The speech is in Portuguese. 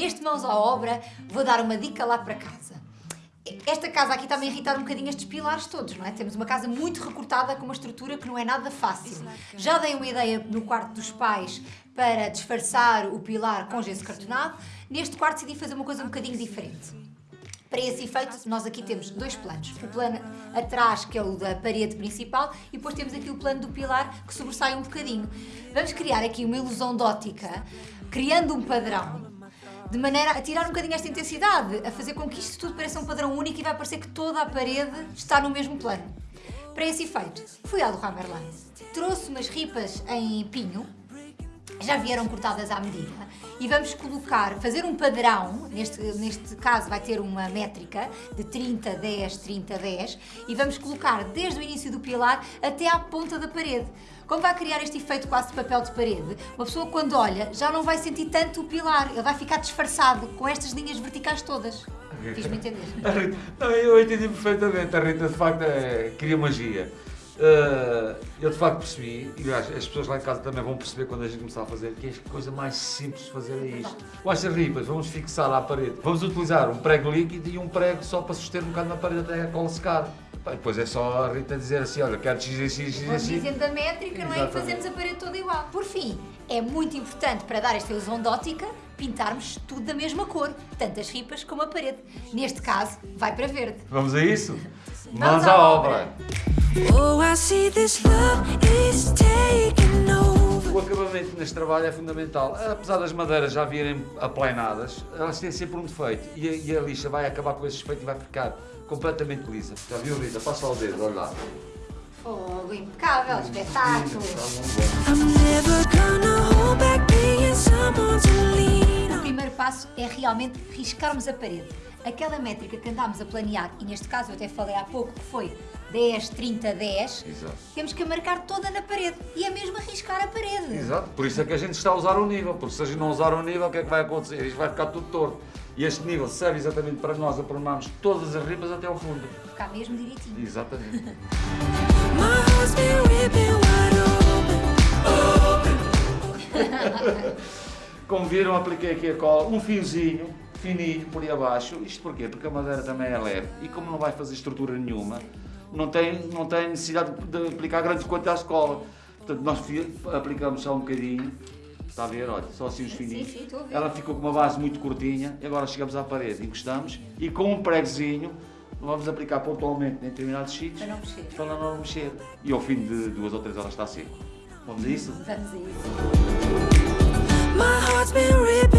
Neste Mãos à Obra, vou dar uma dica lá para casa. Esta casa aqui está-me a irritar um bocadinho estes pilares todos, não é? Temos uma casa muito recortada com uma estrutura que não é nada fácil. Já dei uma ideia no quarto dos pais para disfarçar o pilar com gesso cartonado. Neste quarto decidi fazer uma coisa um bocadinho diferente. Para esse efeito, nós aqui temos dois planos. O plano atrás, que é o da parede principal, e depois temos aqui o plano do pilar, que sobressai um bocadinho. Vamos criar aqui uma ilusão de ótica, criando um padrão, de maneira a tirar um bocadinho esta intensidade, a fazer com que isto tudo pareça um padrão único e vai parecer que toda a parede está no mesmo plano. Para esse efeito, fui ao do Hammerland, trouxe umas ripas em pinho, já vieram cortadas à medida e vamos colocar, fazer um padrão, neste, neste caso vai ter uma métrica de 30, 10, 30, 10 e vamos colocar desde o início do pilar até à ponta da parede. Como vai criar este efeito quase de papel de parede, uma pessoa quando olha já não vai sentir tanto o pilar, ele vai ficar disfarçado com estas linhas verticais todas. Fiz-me entender? Não, eu entendi perfeitamente, a Rita de facto é, cria magia. Uh, eu de facto percebi, e aliás, as pessoas lá em casa também vão perceber quando a gente começar a fazer, que a coisa mais simples de fazer é isto. Com estas ripas, vamos fixar à parede. Vamos utilizar um prego líquido e um prego só para suster um bocado na parede até a cola secar. Pá, depois é só a Rita dizer assim, olha, quero x, x, x, Vamos x. dizendo a métrica, não é? E fazemos a parede toda igual. Por fim, é muito importante para dar esta ilusão de ótica pintarmos tudo da mesma cor, tanto as ripas como a parede. Neste caso, vai para verde. Vamos a isso? Mãos à obra. Oh, I see this love is taking over. O acabamento neste trabalho é fundamental. Apesar das madeiras já virem aplainadas, elas têm sempre um defeito e a, e a lixa vai acabar com esse defeito e vai ficar completamente lisa. Já viu, Rita? Passa lá o dedo, olha lá. Fogo, impecável, espetáculo. I'm never gonna hold back passo é realmente riscarmos a parede. Aquela métrica que andámos a planear, e neste caso eu até falei há pouco que foi 10, 30, 10, Exato. temos que a marcar toda na parede. E é mesmo a riscar a parede. Exato, por isso é que a gente está a usar o nível, porque se a gente não usar o nível, o que é que vai acontecer? Isto vai ficar tudo torto. E este nível serve exatamente para nós aproximarmos todas as ripas até ao fundo. Ficar mesmo direitinho. Exatamente. Como viram, apliquei aqui a cola, um fiozinho fininho por aí abaixo. Isto porquê? Porque a madeira também é leve e como não vai fazer estrutura nenhuma, não tem, não tem necessidade de aplicar grandes quantidades de cola. Portanto, nós aplicamos só um bocadinho, está a ver? Olha, só assim os fininhos. sim, ver. Ela ficou com uma base muito curtinha e agora chegamos à parede, encostamos e com um pregozinho vamos aplicar pontualmente em determinados sítios Para não mexer. para não mexer. E ao fim de duas ou três horas está seco. Vamos a isso? Vamos a isso. My heart's been ripped